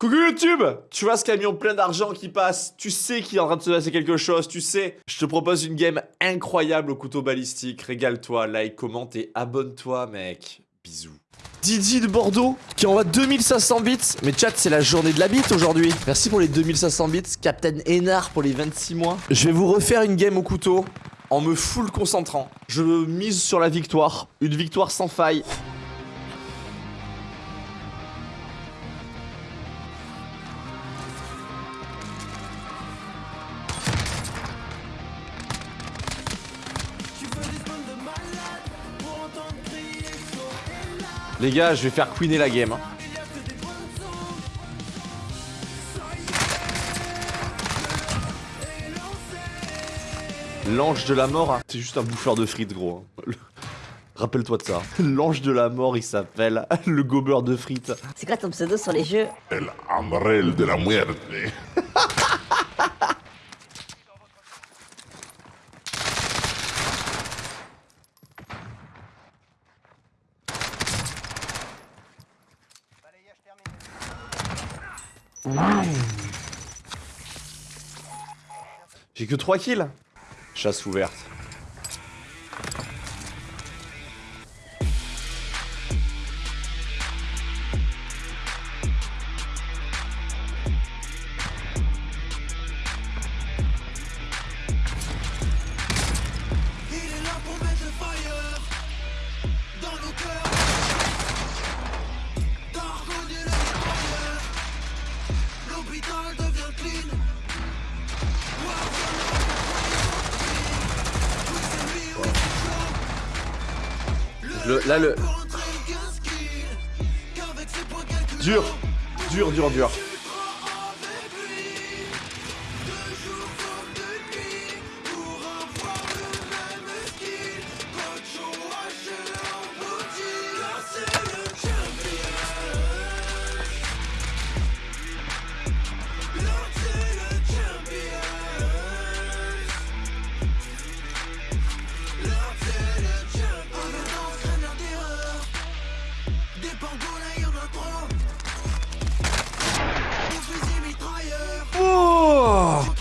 Coucou YouTube Tu vois ce camion plein d'argent qui passe, tu sais qu'il est en train de se passer quelque chose, tu sais. Je te propose une game incroyable au couteau balistique. Régale-toi, like, commente et abonne-toi, mec. Bisous. Didi de Bordeaux qui envoie 2500 bits. Mais chat, c'est la journée de la bite aujourd'hui. Merci pour les 2500 bits. Captain Hénard pour les 26 mois. Je vais vous refaire une game au couteau en me full concentrant. Je mise sur la victoire. Une victoire sans faille. Les gars, je vais faire queener la game. hein. L'ange de la mort, hein. c'est juste un bouffeur de frites, gros. hein. Le- Rappelle-toi de ça. L'ange de la mort, il s'appelle le gobeur de frites. C'est quoi ton pseudo sur les jeux? El Amrel de la Muerte. J'ai que 3 kills. Chasse ouverte. Le- là, le- Dur. Dur, dur, dur.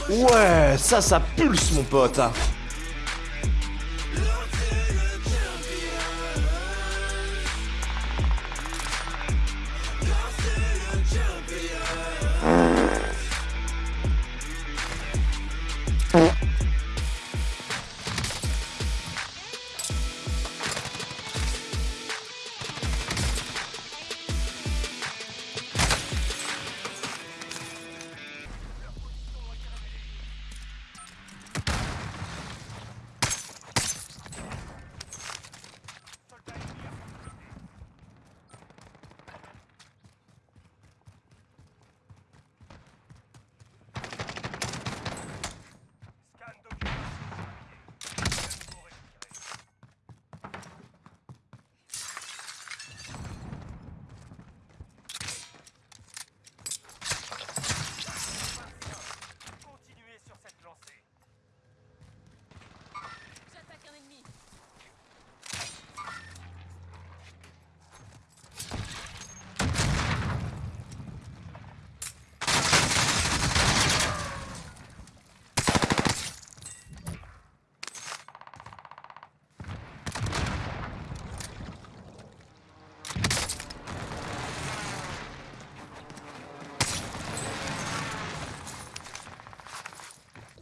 Ouais, ça, ça pulse, mon pote.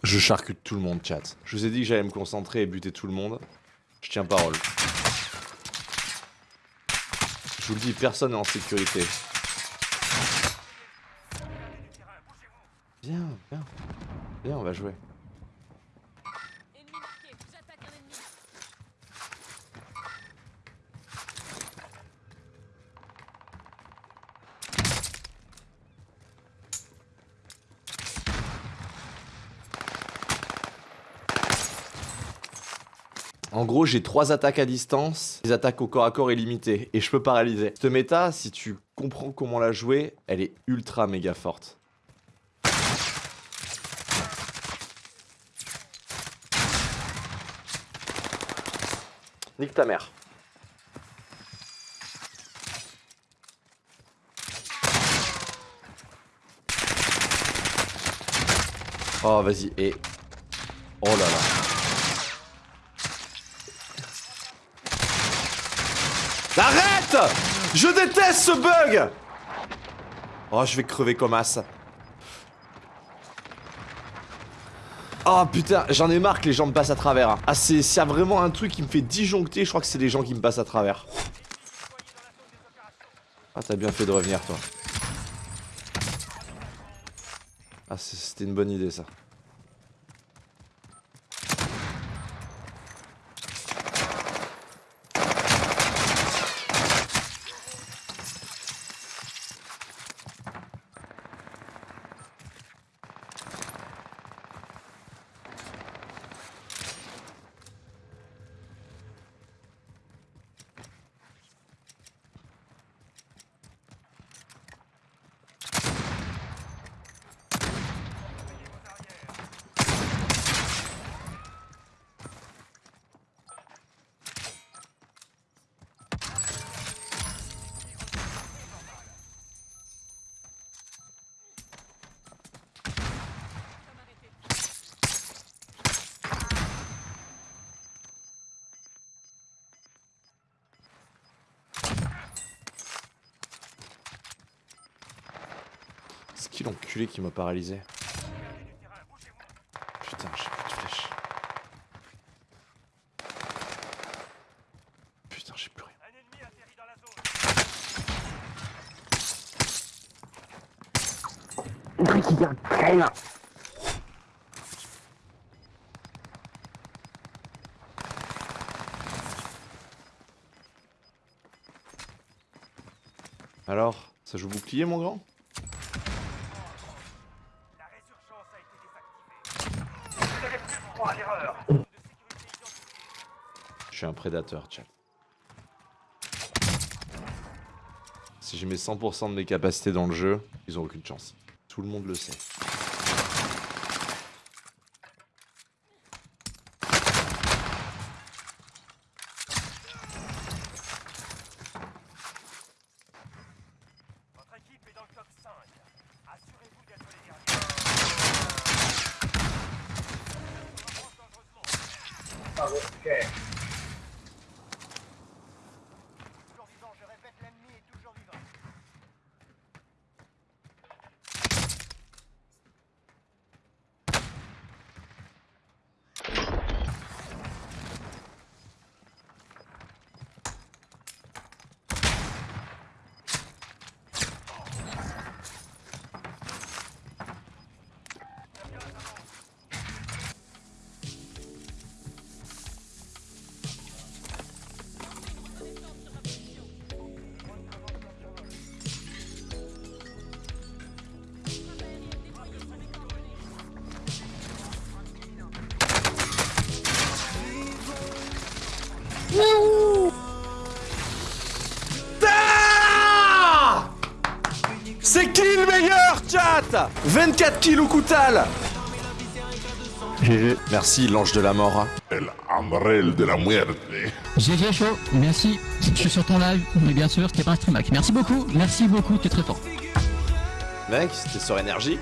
Je charcute tout le monde, chat. Je vous ai dit que j'allais me concentrer et buter tout le monde. Je tiens parole. Je vous le dis, personne n'est en sécurité. Viens, viens. Viens, on va jouer. En gros, j'ai trois attaques à distance, les attaques au corps à corps illimitées, et je peux paralyser. Cette méta, si tu comprends comment la jouer, elle est ultra méga forte. Nique ta mère. Oh, vas-y, et... Oh là là. Arrête Je déteste ce bug Oh, je vais crever comme as. Oh putain, j'en ai marre que les gens me passent à travers. hein. Ah, c'est y a vraiment un truc qui me fait disjoncter, je crois que c'est les gens qui me passent à travers. Ah, t'as bien fait de revenir, toi. Ah, c'était une bonne idée, ça. C'est qui l'enculé qui m'a paralysé Putain, j'ai plus de flèches. Putain, j'ai plus rien. Alors, ça joue bouclier, mon grand? Je suis un prédateur, Tchal. Si je mets 100% de mes capacités dans le jeu, ils ont aucune chance. Tout le monde le sait. Ah C'est qui le meilleur, chat? 24 kills au coutal GG. Merci, l'ange de la mort. El Umbrel de la Muerte. GG chaud, merci. Je suis sur ton live, mais bien sûr, c'était pas un stream hack. Merci beaucoup, merci beaucoup, t'es très fort. Mec, c'était sur énergie.